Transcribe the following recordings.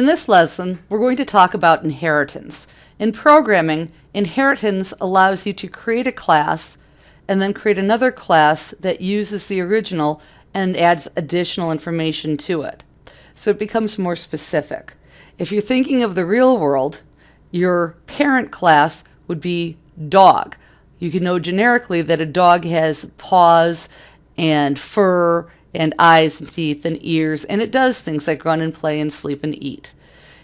In this lesson, we're going to talk about inheritance. In programming, inheritance allows you to create a class and then create another class that uses the original and adds additional information to it. So it becomes more specific. If you're thinking of the real world, your parent class would be dog. You can know generically that a dog has paws and fur and eyes and teeth and ears, and it does things like run and play and sleep and eat.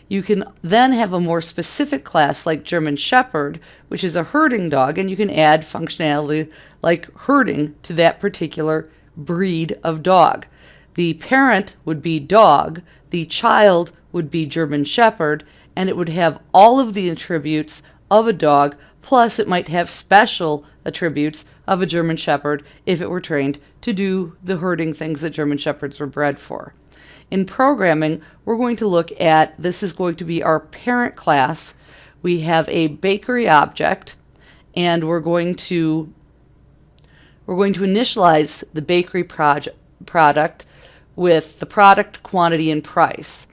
You can then have a more specific class like German Shepherd, which is a herding dog, and you can add functionality like herding to that particular breed of dog. The parent would be dog, the child would be German Shepherd, and it would have all of the attributes of a dog, plus it might have special attributes of a German Shepherd if it were trained to do the herding things that German Shepherds were bred for. In programming, we're going to look at, this is going to be our parent class. We have a bakery object, and we're going to we're going to initialize the bakery project, product with the product, quantity, and price.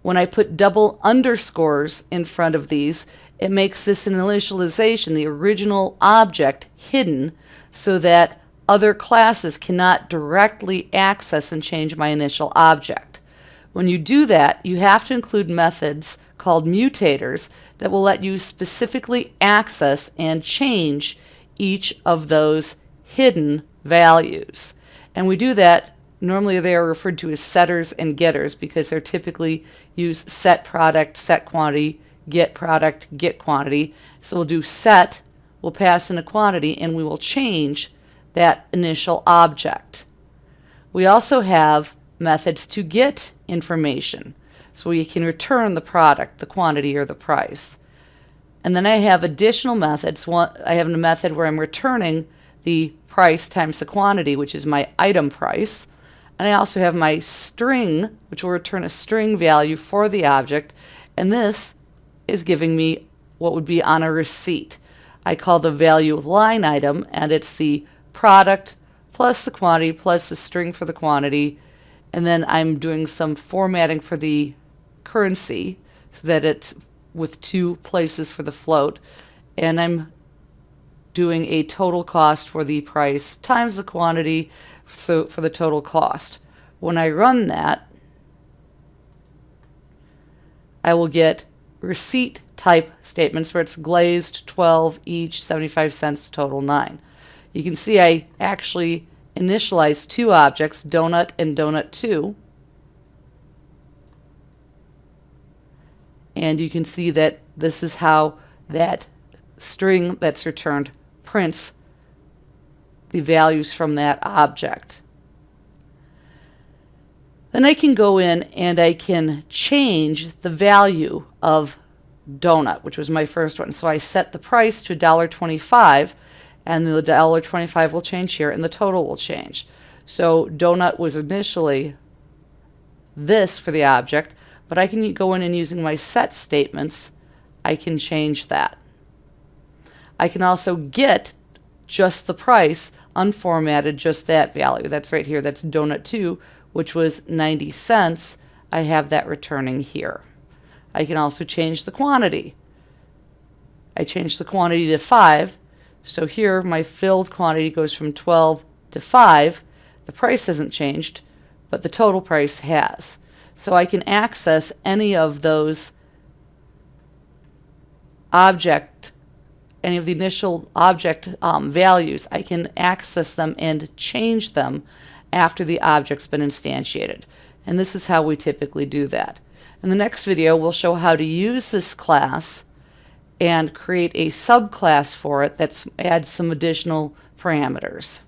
When I put double underscores in front of these, it makes this initialization, the original object, hidden so that other classes cannot directly access and change my initial object. When you do that, you have to include methods called mutators that will let you specifically access and change each of those hidden values. And we do that, normally they are referred to as setters and getters because they're typically use set product, set quantity, get product, get quantity. So we'll do set, we'll pass in a quantity, and we will change that initial object. We also have methods to get information. So we can return the product, the quantity, or the price. And then I have additional methods. One, I have a method where I'm returning the price times the quantity, which is my item price. And I also have my string, which will return a string value for the object. And this is giving me what would be on a receipt. I call the value of line item, and it's the product plus the quantity plus the string for the quantity. And then I'm doing some formatting for the currency so that it's with two places for the float. And I'm doing a total cost for the price times the quantity so for the total cost. When I run that, I will get receipt type statements where it's glazed 12 each, 75 cents, total 9. You can see I actually initialized two objects, donut and donut 2. And you can see that this is how that string that's returned prints the values from that object. Then I can go in and I can change the value of donut, which was my first one. So I set the price to $1.25 and the $1.25 will change here and the total will change. So donut was initially this for the object, but I can go in and using my set statements, I can change that. I can also get just the price unformatted, just that value. That's right here. That's donut 2, which was 90 cents. I have that returning here. I can also change the quantity. I change the quantity to 5. So here my filled quantity goes from 12 to 5. The price hasn't changed, but the total price has. So I can access any of those object any of the initial object um, values, I can access them and change them after the object's been instantiated. And this is how we typically do that. In the next video, we'll show how to use this class and create a subclass for it that adds some additional parameters.